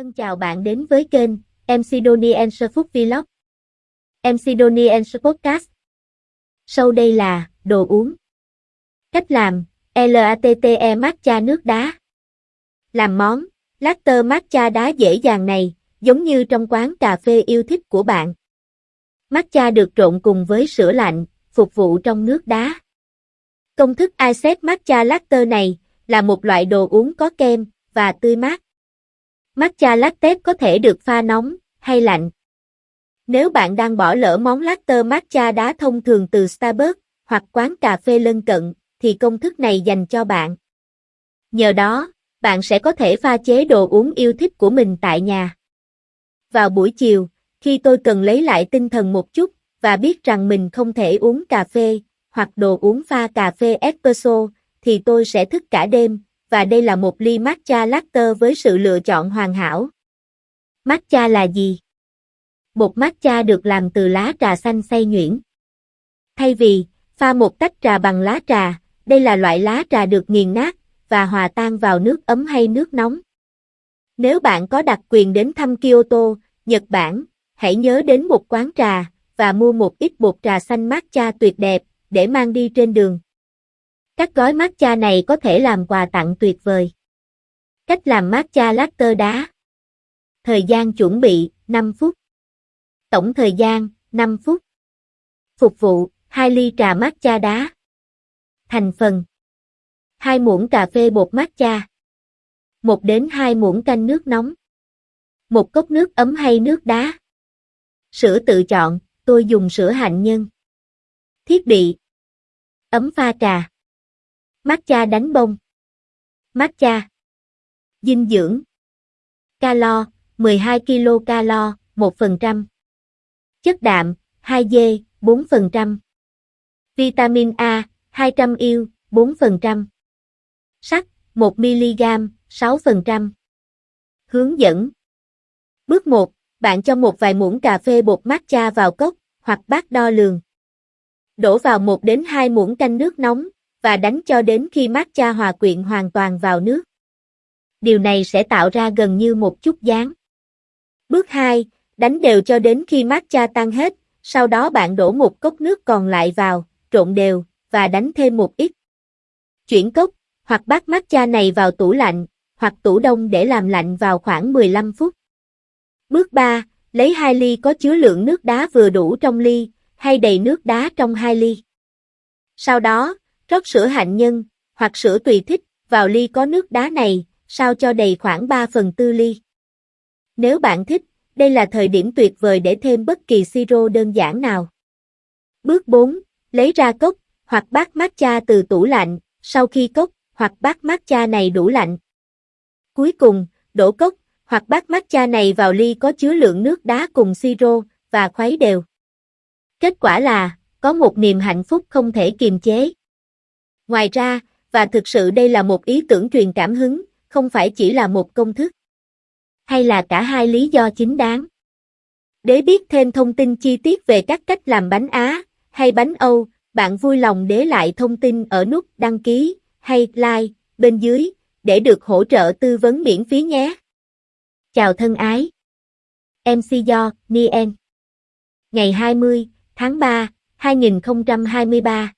Thân chào bạn đến với kênh MC Donnie Answer Food Vlog. MC Donnie Answer Podcast. Sau đây là đồ uống. Cách làm: LATTE matcha nước đá. Làm món latte matcha đá dễ dàng này, giống như trong quán cà phê yêu thích của bạn. Matcha được trộn cùng với sữa lạnh, phục vụ trong nước đá. Công thức Iced Matcha Latte này là một loại đồ uống có kem và tươi mát. Matcha latte có thể được pha nóng hay lạnh. Nếu bạn đang bỏ lỡ món latte matcha đá thông thường từ Starbucks hoặc quán cà phê lân cận, thì công thức này dành cho bạn. Nhờ đó, bạn sẽ có thể pha chế đồ uống yêu thích của mình tại nhà. Vào buổi chiều, khi tôi cần lấy lại tinh thần một chút và biết rằng mình không thể uống cà phê hoặc đồ uống pha cà phê espresso, thì tôi sẽ thức cả đêm và đây là một ly matcha latte với sự lựa chọn hoàn hảo. Matcha là gì? Bột matcha được làm từ lá trà xanh xay nhuyễn. Thay vì pha một tách trà bằng lá trà, đây là loại lá trà được nghiền nát và hòa tan vào nước ấm hay nước nóng. Nếu bạn có đặc quyền đến thăm Kyoto, Nhật Bản, hãy nhớ đến một quán trà và mua một ít bột trà xanh matcha tuyệt đẹp để mang đi trên đường. Các gói matcha này có thể làm quà tặng tuyệt vời. Cách làm matcha latte đá. Thời gian chuẩn bị 5 phút. Tổng thời gian 5 phút. Phục vụ 2 ly trà matcha đá. Thành phần 2 muỗng cà phê bột matcha. 1 đến 2 muỗng canh nước nóng. 1 cốc nước ấm hay nước đá. Sữa tự chọn, tôi dùng sữa hạnh nhân. Thiết bị Ấm pha trà Matcha đánh bông. Matcha. Dinh dưỡng. Calo, 12 kcal, 1%. Chất đạm, 2G, 4%. Vitamin A, 200 IU, 4%. Sắt, 1mg, 6%. Hướng dẫn. Bước 1, bạn cho một vài muỗng cà phê bột matcha vào cốc hoặc bát đo lường. Đổ vào 1 đến 2 muỗng canh nước nóng, và đánh cho đến khi matcha hòa quyện hoàn toàn vào nước. Điều này sẽ tạo ra gần như một chút dáng. Bước 2, đánh đều cho đến khi matcha tan hết, sau đó bạn đổ một cốc nước còn lại vào, trộn đều, và đánh thêm một ít. Chuyển cốc, hoặc bát matcha này vào tủ lạnh, hoặc tủ đông để làm lạnh vào khoảng 15 phút. Bước 3, lấy 2 ly có chứa lượng nước đá vừa đủ trong ly, hay đầy nước đá trong 2 ly. Sau đó, Rót sữa hạnh nhân, hoặc sữa tùy thích, vào ly có nước đá này, sao cho đầy khoảng 3 phần tư ly. Nếu bạn thích, đây là thời điểm tuyệt vời để thêm bất kỳ siro đơn giản nào. Bước 4. Lấy ra cốc, hoặc bát matcha từ tủ lạnh, sau khi cốc, hoặc bát matcha này đủ lạnh. Cuối cùng, đổ cốc, hoặc bát matcha này vào ly có chứa lượng nước đá cùng siro, và khuấy đều. Kết quả là, có một niềm hạnh phúc không thể kiềm chế. Ngoài ra, và thực sự đây là một ý tưởng truyền cảm hứng, không phải chỉ là một công thức. Hay là cả hai lý do chính đáng. Để biết thêm thông tin chi tiết về các cách làm bánh Á hay bánh Âu, bạn vui lòng để lại thông tin ở nút đăng ký hay like bên dưới để được hỗ trợ tư vấn miễn phí nhé. Chào thân ái. MC Do, Nien. Ngày 20 tháng 3, 2023